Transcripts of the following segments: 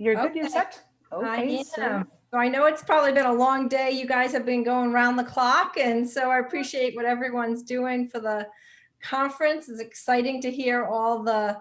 you're good, you're set? I Okay, so am. So I know it's probably been a long day. You guys have been going around the clock. And so I appreciate what everyone's doing for the conference. It's exciting to hear all the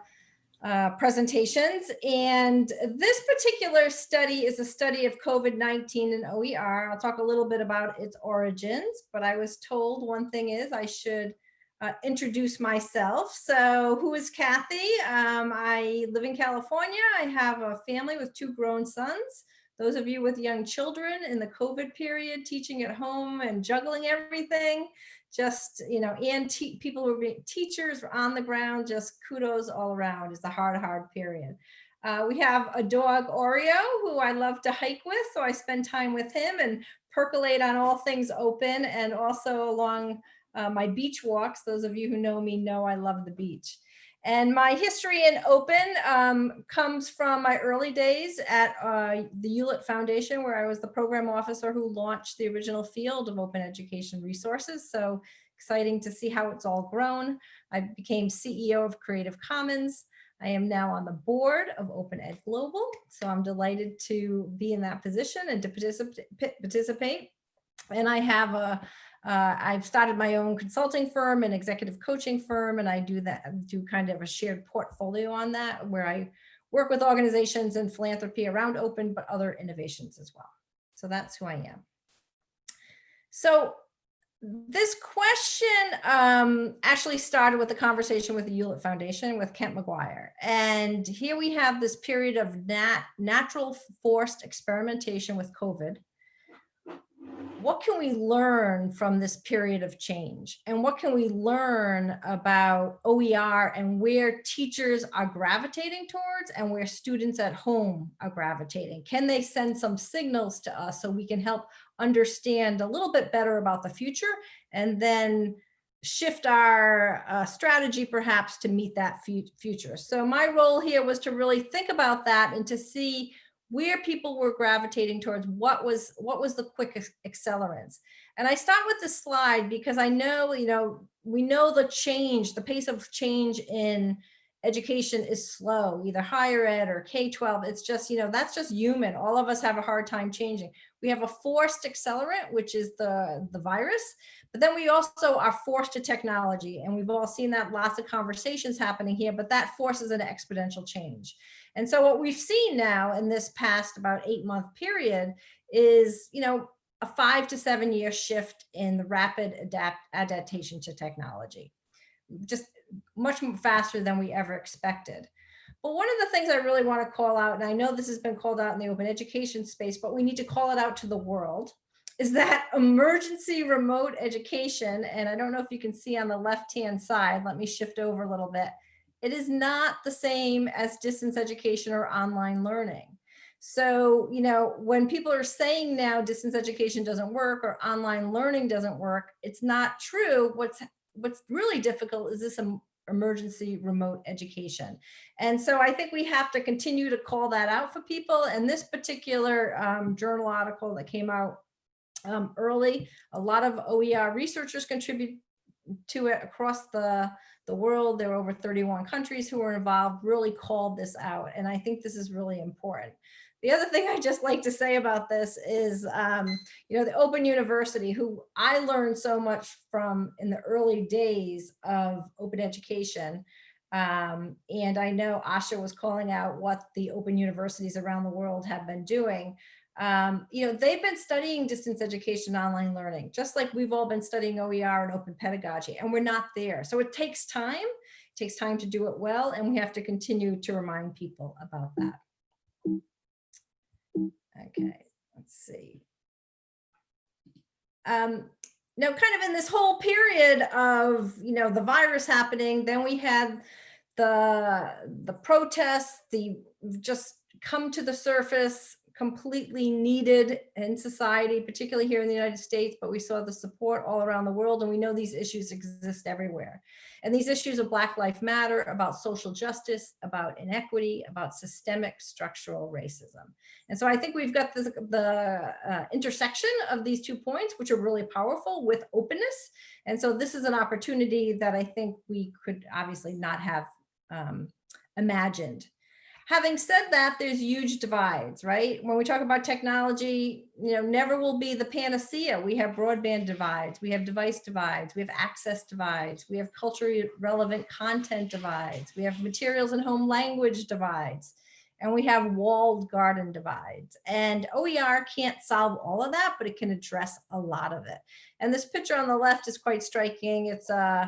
uh, presentations. And this particular study is a study of COVID-19 and OER. I'll talk a little bit about its origins, but I was told one thing is I should uh, introduce myself. So who is Kathy? Um, I live in California. I have a family with two grown sons. Those of you with young children in the COVID period, teaching at home and juggling everything, just, you know, and people who are teachers on the ground, just kudos all around. It's a hard, hard period. Uh, we have a dog, Oreo, who I love to hike with. So I spend time with him and percolate on all things open and also along uh, my beach walks. Those of you who know me know I love the beach. And my history in open um, comes from my early days at uh, the Hewlett Foundation, where I was the program officer who launched the original field of open education resources. So exciting to see how it's all grown. I became CEO of Creative Commons. I am now on the board of Open Ed Global. So I'm delighted to be in that position and to participate. participate. And I have a, uh, I've started my own consulting firm and executive coaching firm, and I do that, do kind of a shared portfolio on that where I work with organizations and philanthropy around open, but other innovations as well. So that's who I am. So this question um, actually started with a conversation with the Hewlett Foundation with Kent McGuire. And here we have this period of nat natural forced experimentation with COVID what can we learn from this period of change? And what can we learn about OER and where teachers are gravitating towards and where students at home are gravitating? Can they send some signals to us so we can help understand a little bit better about the future and then shift our uh, strategy perhaps to meet that future. So my role here was to really think about that and to see where people were gravitating towards what was what was the quick accelerants. And I start with this slide because I know, you know, we know the change, the pace of change in education is slow, either higher ed or K-12. It's just, you know, that's just human. All of us have a hard time changing. We have a forced accelerant, which is the, the virus, but then we also are forced to technology. And we've all seen that lots of conversations happening here, but that forces an exponential change. And so what we've seen now in this past about eight month period is, you know, a five to seven year shift in the rapid adapt adaptation to technology, just much faster than we ever expected. But one of the things I really want to call out, and I know this has been called out in the open education space, but we need to call it out to the world, is that emergency remote education, and I don't know if you can see on the left-hand side, let me shift over a little bit, it is not the same as distance education or online learning. So, you know, when people are saying now distance education doesn't work or online learning doesn't work, it's not true. What's what's really difficult is this emergency remote education. And so I think we have to continue to call that out for people. And this particular um, journal article that came out um, early, a lot of OER researchers contribute to it across the the world. There were over 31 countries who were involved, really called this out. And I think this is really important. The other thing I just like to say about this is, um, you know, the Open University, who I learned so much from in the early days of open education. Um, and I know Asha was calling out what the open universities around the world have been doing um, you know, they've been studying distance education, online learning, just like we've all been studying OER and open pedagogy, and we're not there. So it takes time, it takes time to do it well, and we have to continue to remind people about that. Okay, let's see. Um, now, kind of in this whole period of, you know, the virus happening, then we had the, the protests, the just come to the surface, completely needed in society, particularly here in the United States, but we saw the support all around the world and we know these issues exist everywhere. And these issues of Black Lives Matter, about social justice, about inequity, about systemic structural racism. And so I think we've got this, the uh, intersection of these two points, which are really powerful with openness. And so this is an opportunity that I think we could obviously not have um, imagined Having said that, there's huge divides, right? When we talk about technology, you know, never will be the panacea. We have broadband divides, we have device divides, we have access divides, we have culturally relevant content divides, we have materials and home language divides, and we have walled garden divides. And OER can't solve all of that, but it can address a lot of it. And this picture on the left is quite striking. It's uh,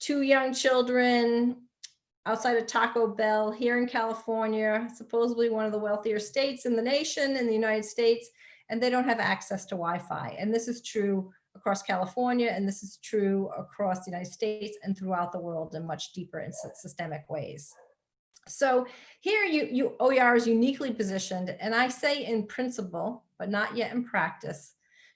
two young children outside of Taco Bell here in California, supposedly one of the wealthier states in the nation, in the United States, and they don't have access to Wi-Fi. And this is true across California, and this is true across the United States and throughout the world in much deeper and systemic ways. So here you, you OER is uniquely positioned, and I say in principle, but not yet in practice,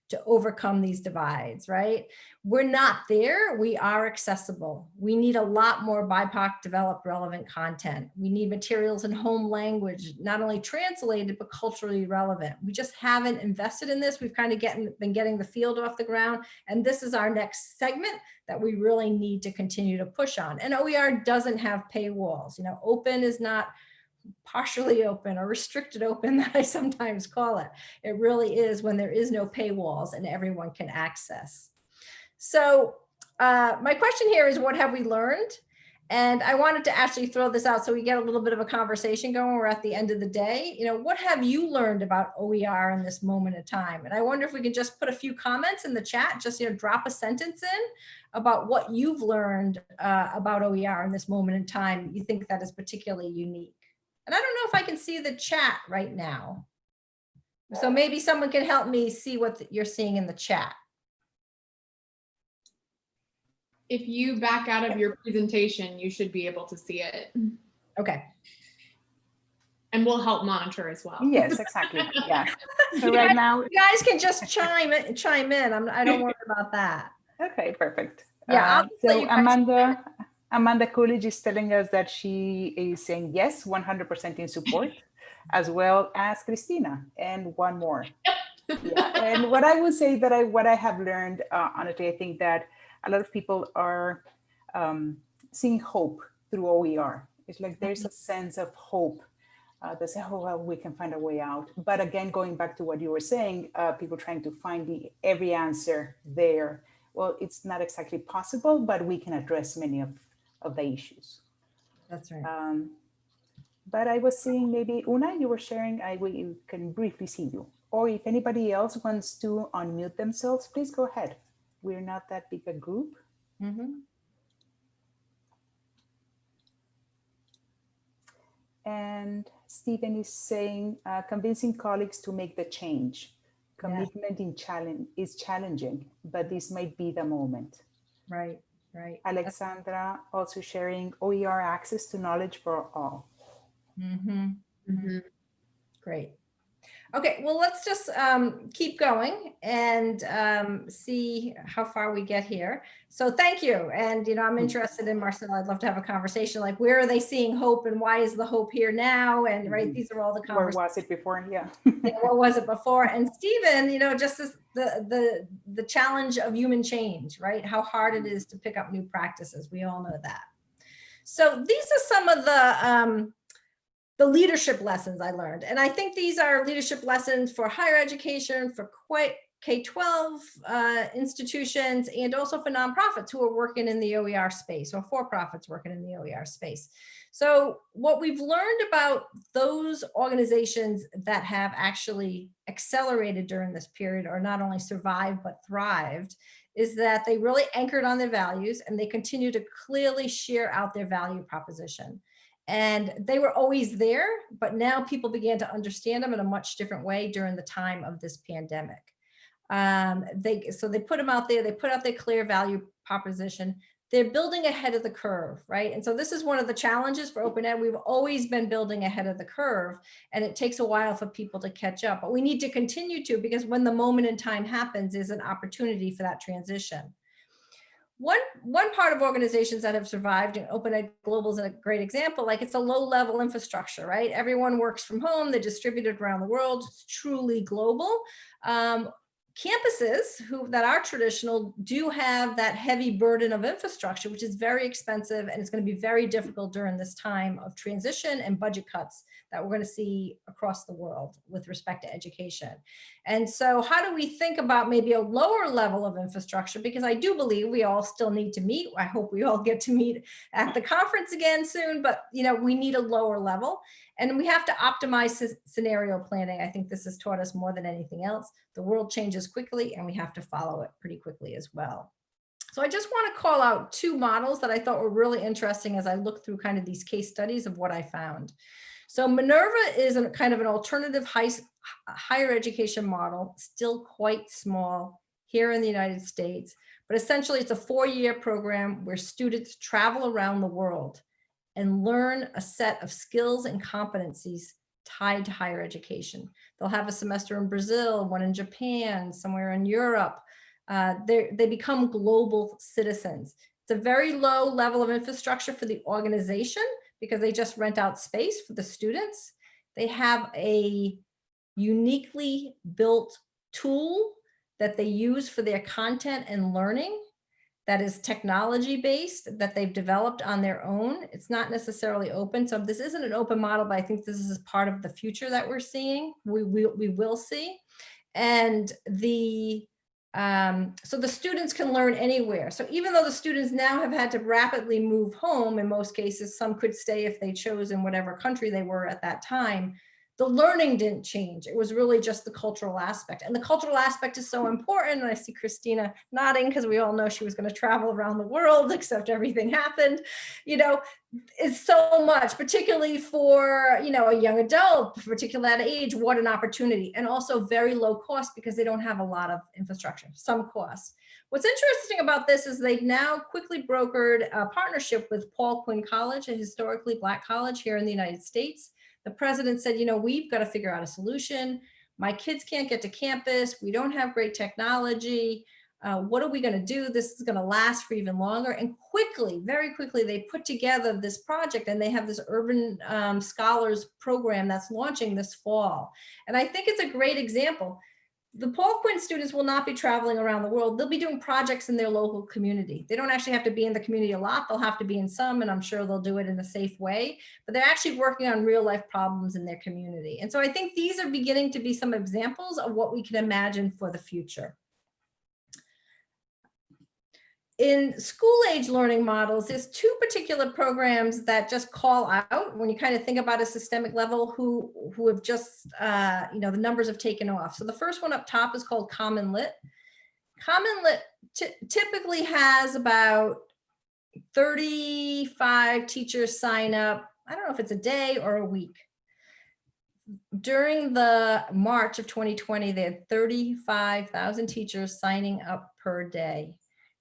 to overcome these divides, right? We're not there, we are accessible. We need a lot more BIPOC developed relevant content. We need materials in home language, not only translated, but culturally relevant. We just haven't invested in this. We've kind of getting, been getting the field off the ground. And this is our next segment that we really need to continue to push on. And OER doesn't have paywalls. You know, open is not partially open or restricted open that I sometimes call it. It really is when there is no paywalls and everyone can access. So uh, my question here is what have we learned? And I wanted to actually throw this out so we get a little bit of a conversation going. We're at the end of the day. You know, what have you learned about OER in this moment of time? And I wonder if we can just put a few comments in the chat, just you know, drop a sentence in about what you've learned uh, about OER in this moment in time you think that is particularly unique. And I don't know if I can see the chat right now. So maybe someone can help me see what you're seeing in the chat. If you back out of your presentation, you should be able to see it. Okay. And we'll help monitor as well. Yes, exactly. Yeah. So right now, You guys can just chime in, chime in. I'm, I don't worry about that. okay, perfect. Yeah, I'll Uh, so Amanda, Amanda Coolidge is telling us that she is saying yes, 100% in support, as well as Christina and one more. Yeah, and what I would say that I what I have learned, uh, honestly, I think that a lot of people are um, seeing hope through OER. It's like there's a sense of hope. Uh, they say, oh, well, we can find a way out. But again, going back to what you were saying, uh, people trying to find the every answer there. Well, it's not exactly possible, but we can address many of, of the issues. That's right. Um, but I was seeing maybe Una, you were sharing, I we can briefly see you. Or if anybody else wants to unmute themselves, please go ahead. We're not that big a group. Mhm. And Stephen is saying, uh, convincing colleagues to make the change. Commitment in challenge is challenging, but this might be the moment. Right, right. Alexandra also sharing OER access to knowledge for all. Mhm. Mhm. Great. Okay, well, let's just um, keep going and um, see how far we get here. So thank you. And, you know, I'm interested in Marcel. I'd love to have a conversation like where are they seeing hope and why is the hope here now? And right, Mhm. these are all the Where conversations. was it before? Yeah. know, what was it before? And Stephen, you know, just as the the the challenge of human change, right? How hard it is to pick up new practices. We all know that. So these are some of the um, the leadership lessons I learned, and I think these are leadership lessons for higher education, for quite K-12 uh, institutions, and also for nonprofits who are working in the OER space or for-profits working in the OER space. So what we've learned about those organizations that have actually accelerated during this period or not only survived but thrived is that they really anchored on their values and they continue to clearly share out their value proposition. And they were always there, but now people began to understand them in a much different way during the time of this pandemic. Um, they, so they put them out there, they put out their clear value proposition they're building ahead of the curve, right? And so this is one of the challenges for Open Ed. We've always been building ahead of the curve and it takes a while for people to catch up, but we need to continue to because when the moment in time happens is an opportunity for that transition. One, one part of organizations that have survived and Open Ed Global is a great example, like it's a low level infrastructure, right? Everyone works from home, they're distributed around the world, it's truly global. Um, campuses who that are traditional do have that heavy burden of infrastructure, which is very expensive and it's going to be very difficult during this time of transition and budget cuts that we're going to see across the world with respect to education. And so how do we think about maybe a lower level of infrastructure? Because I do believe we all still need to meet. I hope we all get to meet at the conference again soon, but you know, we need a lower level and we have to optimize scenario planning. I think this has taught us more than anything else. The world changes quickly and we have to follow it pretty quickly as well. So I just want to call out two models that I thought were really interesting as I looked through kind of these case studies of what I found. So Minerva is a kind of an alternative high, higher education model, still quite small here in the United States, but essentially it's a four-year program where students travel around the world and learn a set of skills and competencies tied to higher education. They'll have a semester in Brazil, one in Japan, somewhere in Europe. Uh, they become global citizens. It's a very low level of infrastructure for the organization, because they just rent out space for the students. They have a uniquely built tool that they use for their content and learning that is technology based that they've developed on their own. It's not necessarily open. So this isn't an open model, but I think this is part of the future that we're seeing. We, we, we will see. And the um, so the students can learn anywhere. So even though the students now have had to rapidly move home, in most cases, some could stay if they chose in whatever country they were at that time, the learning didn't change. It was really just the cultural aspect. And the cultural aspect is so important. And I see Christina nodding because we all know she was going to travel around the world, except everything happened. You know, it's so much, particularly for, you know, a young adult, particularly at age, what an opportunity. And also very low cost because they don't have a lot of infrastructure, some costs. What's interesting about this is they've now quickly brokered a partnership with Paul Quinn College, a historically black college here in the United States the president said, you know, we've got to figure out a solution. My kids can't get to campus. We don't have great technology. Uh, what are we going to do? This is going to last for even longer. And quickly, very quickly, they put together this project and they have this urban um, scholars program that's launching this fall. And I think it's a great example the Paul Quinn students will not be traveling around the world. They'll be doing projects in their local community. They don't actually have to be in the community a lot. They'll have to be in some, and I'm sure they'll do it in a safe way, but they're actually working on real life problems in their community. And so I think these are beginning to be some examples of what we can imagine for the future in school age learning models, there's two particular programs that just call out when you kind of think about a systemic level who, who have just, uh, you know, the numbers have taken off. So the first one up top is called Common Lit. Common Lit typically has about 35 teachers sign up. I don't know if it's a day or a week. During the March of 2020, they had 35,000 teachers signing up per day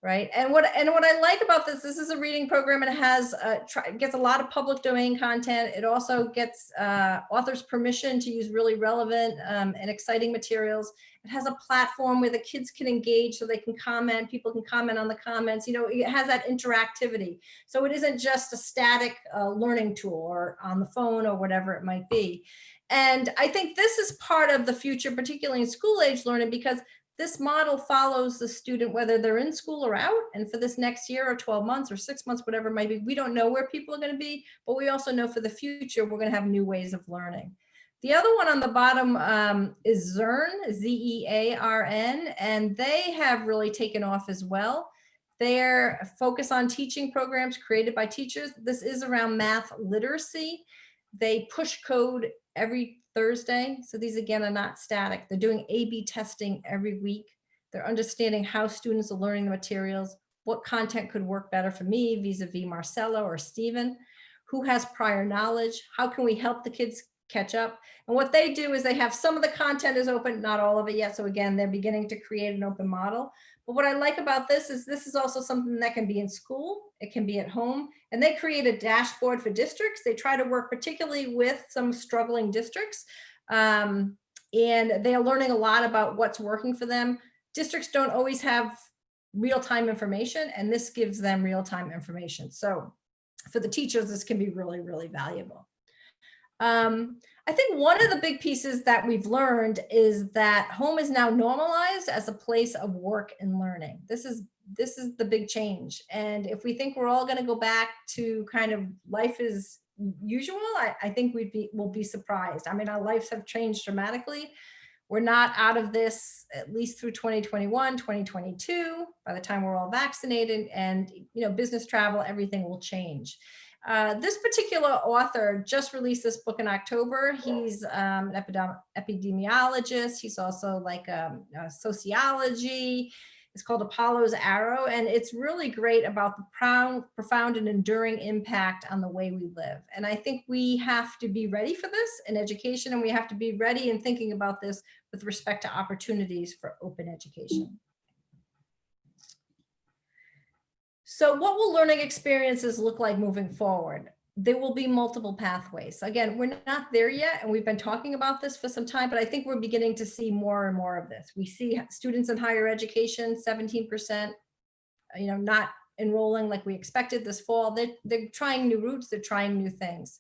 right? And what and what I like about this, this is a reading program and it has uh, gets a lot of public domain content. It also gets uh, authors permission to use really relevant um, and exciting materials. It has a platform where the kids can engage so they can comment, people can comment on the comments, you know, it has that interactivity. So it isn't just a static uh, learning tool or on the phone or whatever it might be. And I think this is part of the future, particularly in school age learning, because this model follows the student whether they're in school or out. And for this next year or 12 months or six months, whatever it might be, we don't know where people are going to be, but we also know for the future, we're going to have new ways of learning. The other one on the bottom um, is Zearn, Z-E-A-R-N, and they have really taken off as well. Their focus on teaching programs created by teachers. This is around math literacy. They push code every Thursday. So these again are not static. They're doing A-B testing every week. They're understanding how students are learning the materials, what content could work better for me vis-a-vis -vis Marcella or Stephen, who has prior knowledge, how can we help the kids catch up? And what they do is they have some of the content is open, not all of it yet. So again, they're beginning to create an open model. But what I like about this is this is also something that can be in school, it can be at home, and they create a dashboard for districts. They try to work particularly with some struggling districts. Um, and they are learning a lot about what's working for them. Districts don't always have real-time information, and this gives them real-time information. So for the teachers, this can be really, really valuable. Um, I think one of the big pieces that we've learned is that home is now normalized as a place of work and learning. This is this is the big change. And if we think we're all going to go back to kind of life as usual, I, I think we'd be we'll be surprised. I mean, our lives have changed dramatically. We're not out of this at least through 2021, 2022, by the time we're all vaccinated and, you know, business travel, everything will change. Uh, this particular author just released this book in October. He's um, an epidemiologist. He's also like um, a sociology. It's called Apollo's Arrow, and it's really great about the profound, profound and enduring impact on the way we live. And I think we have to be ready for this in education, and we have to be ready in thinking about this with respect to opportunities for open education. So what will learning experiences look like moving forward? There will be multiple pathways. Again, we're not there yet, and we've been talking about this for some time, but I think we're beginning to see more and more of this. We see students in higher education, 17%, you know, not enrolling like we expected this fall. They're, they're trying new routes, they're trying new things.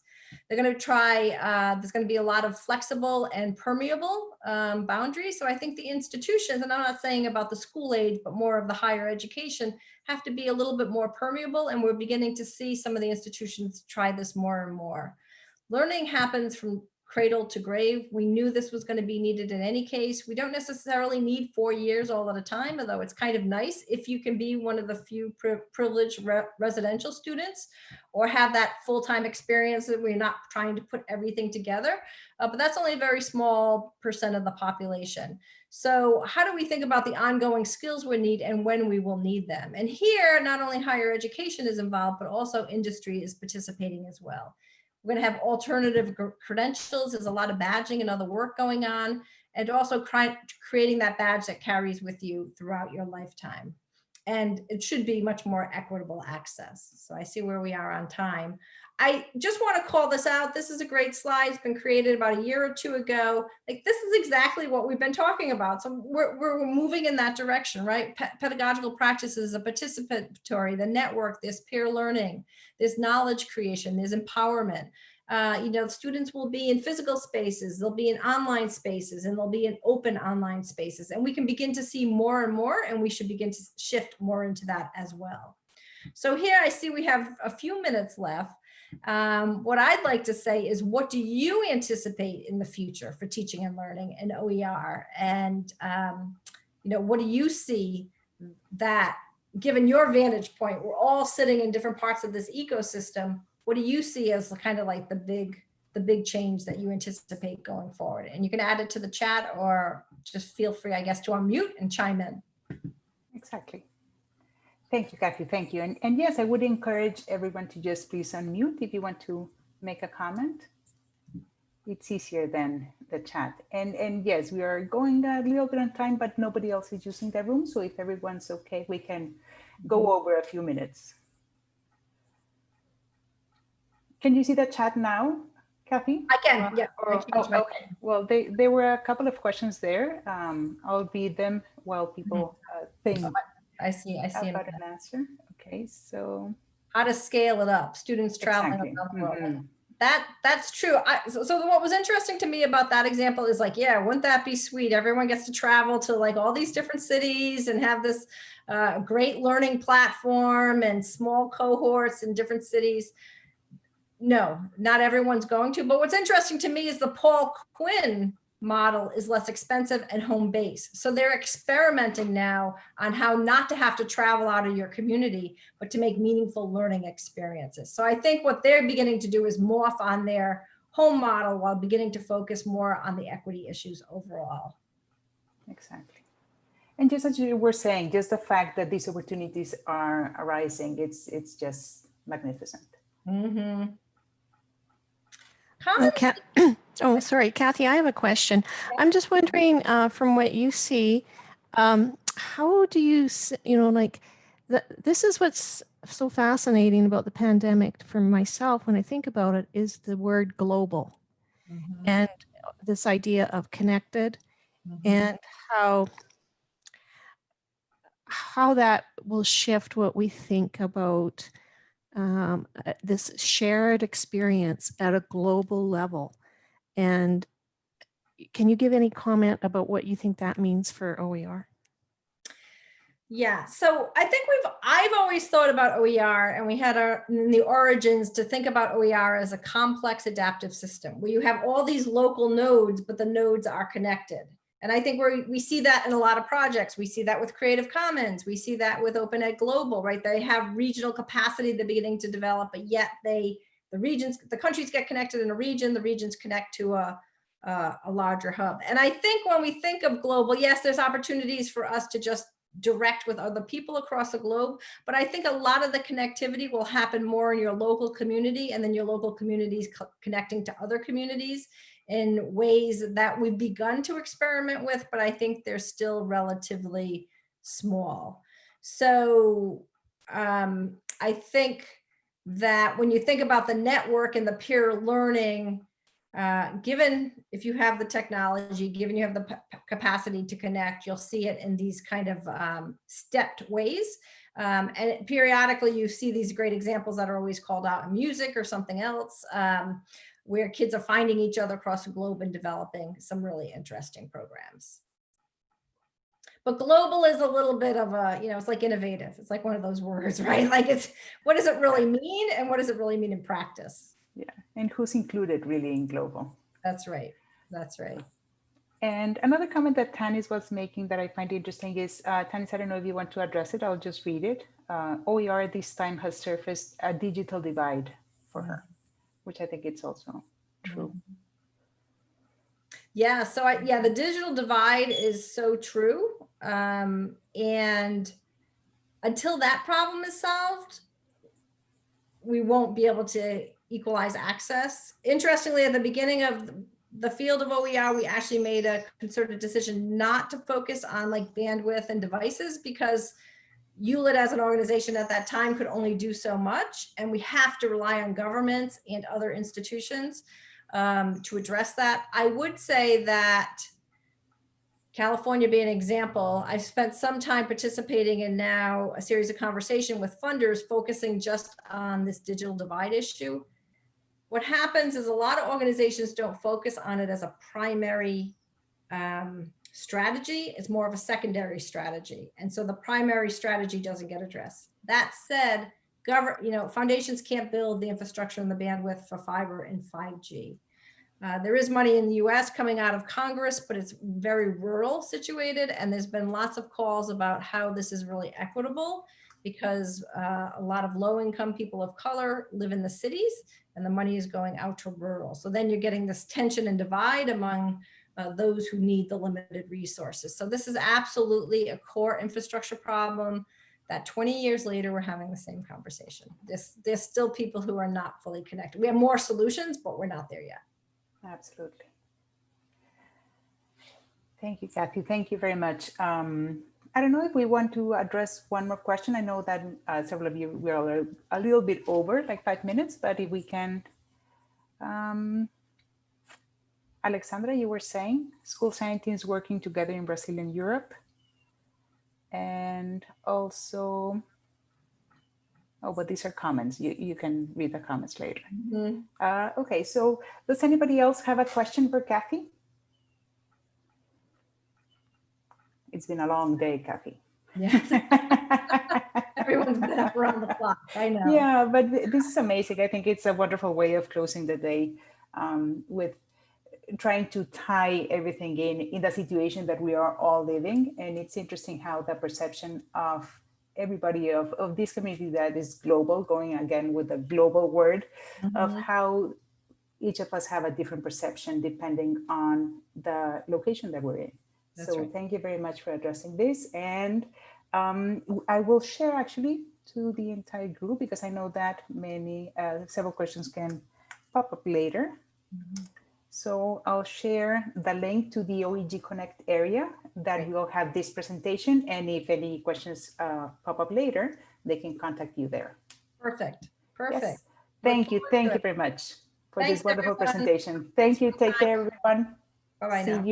They're going to try, uh, there's going to be a lot of flexible and permeable um, boundaries. So I think the institutions, and I'm not saying about the school age, but more of the higher education, have to be a little bit more permeable. And we're beginning to see some of the institutions try this more and more. Learning happens from cradle to grave. We knew this was going to be needed in any case. We don't necessarily need four years all at a time, although it's kind of nice if you can be one of the few pri privileged re residential students or have that full-time experience that we're not trying to put everything together. Uh, but that's only a very small percent of the population. So how do we think about the ongoing skills we need and when we will need them? And here, not only higher education is involved, but also industry is participating as well. We're going to have alternative credentials. There's a lot of badging and other work going on, and also creating that badge that carries with you throughout your lifetime. And it should be much more equitable access. So I see where we are on time. I just want to call this out. This is a great slide. It's been created about a year or two ago. Like this is exactly what we've been talking about. So we're, we're moving in that direction, right? Pe pedagogical practices are participatory, the network, there's peer learning, there's knowledge creation, there's empowerment. Uh, you know, students will be in physical spaces, they'll be in online spaces, and they'll be in open online spaces. And we can begin to see more and more, and we should begin to shift more into that as well. So here I see we have a few minutes left. Um, what I'd like to say is what do you anticipate in the future for teaching and learning in OER? And, um, you know, what do you see that given your vantage point, we're all sitting in different parts of this ecosystem. What do you see as kind of like the big, the big change that you anticipate going forward? And you can add it to the chat or just feel free, I guess, to unmute and chime in. Exactly. Thank you, Kathy. Thank you. And, and yes, I would encourage everyone to just please unmute if you want to make a comment. It's easier than the chat. And, and yes, we are going a little bit on time, but nobody else is using the room. So if everyone's okay, we can go over a few minutes. Can you see the chat now, Kathy? I can, yeah. Or, oh, okay. Well, they, there were a couple of questions there. Um, I'll read them while people mm -hmm. uh, think. I see, I see. About an answer. Okay, so. How to scale it up, students traveling exactly. around the world. Mm -hmm. That that's true. I, so, so what was interesting to me about that example is like, yeah, wouldn't that be sweet? Everyone gets to travel to like all these different cities and have this uh, great learning platform and small cohorts in different cities. No, not everyone's going to. But what's interesting to me is the Paul Quinn model is less expensive and home base. So they're experimenting now on how not to have to travel out of your community, but to make meaningful learning experiences. So I think what they're beginning to do is morph on their home model while beginning to focus more on the equity issues overall. Exactly. And just as you were saying, just the fact that these opportunities are arising, it's it's just magnificent. Mm -hmm. Okay. Oh, sorry, Kathy, I have a question. I'm just wondering, uh, from what you see, um, how do you, you know, like, the, this is what's so fascinating about the pandemic for myself when I think about it is the word global mm -hmm. and this idea of connected mm -hmm. and how how that will shift what we think about um, uh, this shared experience at a global level And can you give any comment about what you think that means for OER? Yeah, so I think we've, I've always thought about OER and we had our, in the origins to think about OER as a complex adaptive system where you have all these local nodes, but the nodes are connected. And I think we we see that in a lot of projects. We see that with Creative Commons. We see that with Open Ed Global, right? They have regional capacity they're beginning to develop, but yet they, the regions, the countries get connected in a region, the regions connect to a, a, a larger hub. And I think when we think of global, yes, there's opportunities for us to just direct with other people across the globe. But I think a lot of the connectivity will happen more in your local community and then your local communities co- connecting to other communities in ways that we've begun to experiment with, but I think they're still relatively small. So um, I think that when you think about the network and the peer learning, uh, given if you have the technology, given you have the capacity to connect, you'll see it in these kind of um, stepped ways. Um, and periodically you see these great examples that are always called out in music or something else, um, where kids are finding each other across the globe and developing some really interesting programs. But global is a little bit of a, you know, it's like innovative. It's like one of those words, right? Like it's, what does it really mean? And what does it really mean in practice? Yeah, and who's included really in global? That's right. That's right. And another comment that Tanis was making that I find interesting is, uh, Tanis, I don't know if you want to address it, I'll just read it. Uh, OER this time has surfaced a digital divide for her, which I think it's also true. Yeah, so I, yeah, the digital divide is so true. Um, and until that problem is solved, we won't be able to equalize access. Interestingly, at the beginning of the field of OER, we actually made a concerted decision not to focus on like bandwidth and devices because Hewlett as an organization at that time could only do so much. And we have to rely on governments and other institutions um, to address that. I would say that California being an example, I've spent some time participating in now a series of conversation with funders focusing just on this digital divide issue. What happens is a lot of organizations don't focus on it as a primary um, strategy. It's more of a secondary strategy. And so the primary strategy doesn't get addressed. That said, govern, you know, foundations can't build the infrastructure and the bandwidth for fiber and 5G. Uh, there is money in the US coming out of Congress, but it's very rural situated. And there's been lots of calls about how this is really equitable because uh, a lot of low income people of color live in the cities and the money is going out to rural. So then you're getting this tension and divide among uh, those who need the limited resources. So this is absolutely a core infrastructure problem that 20 years later, we're having the same conversation. There's, there's still people who are not fully connected. We have more solutions, but we're not there yet. Absolutely. Thank you, Kathy. Thank you very much. Um, I don't know if we want to address one more question. I know that uh, several of you we're a little bit over, like five minutes, but if we can. Um, Alexandra, you were saying school scientists working together in Brazil and Europe. And also, oh, but these are comments. You, you can read the comments later. Mm -hmm. uh, okay, so does anybody else have a question for Kathy? It's been a long day, Kathy. Yes. Everyone's been up around the clock. I know. Yeah, but this is amazing. I think it's a wonderful way of closing the day um, with trying to tie everything in in the situation that we are all living. And it's interesting how the perception of everybody of, of this community that is global, going again with the global word mm -hmm. of how each of us have a different perception depending on the location that we're in. That's so right. thank you very much for addressing this. And um, I will share actually to the entire group because I know that many, uh, several questions can pop up later. Mm -hmm. So I'll share the link to the OEG Connect area that will have this presentation. And if any questions uh, pop up later, they can contact you there. Perfect. Perfect. Yes. Thank you. Thank you very much for Thanks, this wonderful everyone. presentation. Thank you. Take care, everyone. Bye-bye See now. you.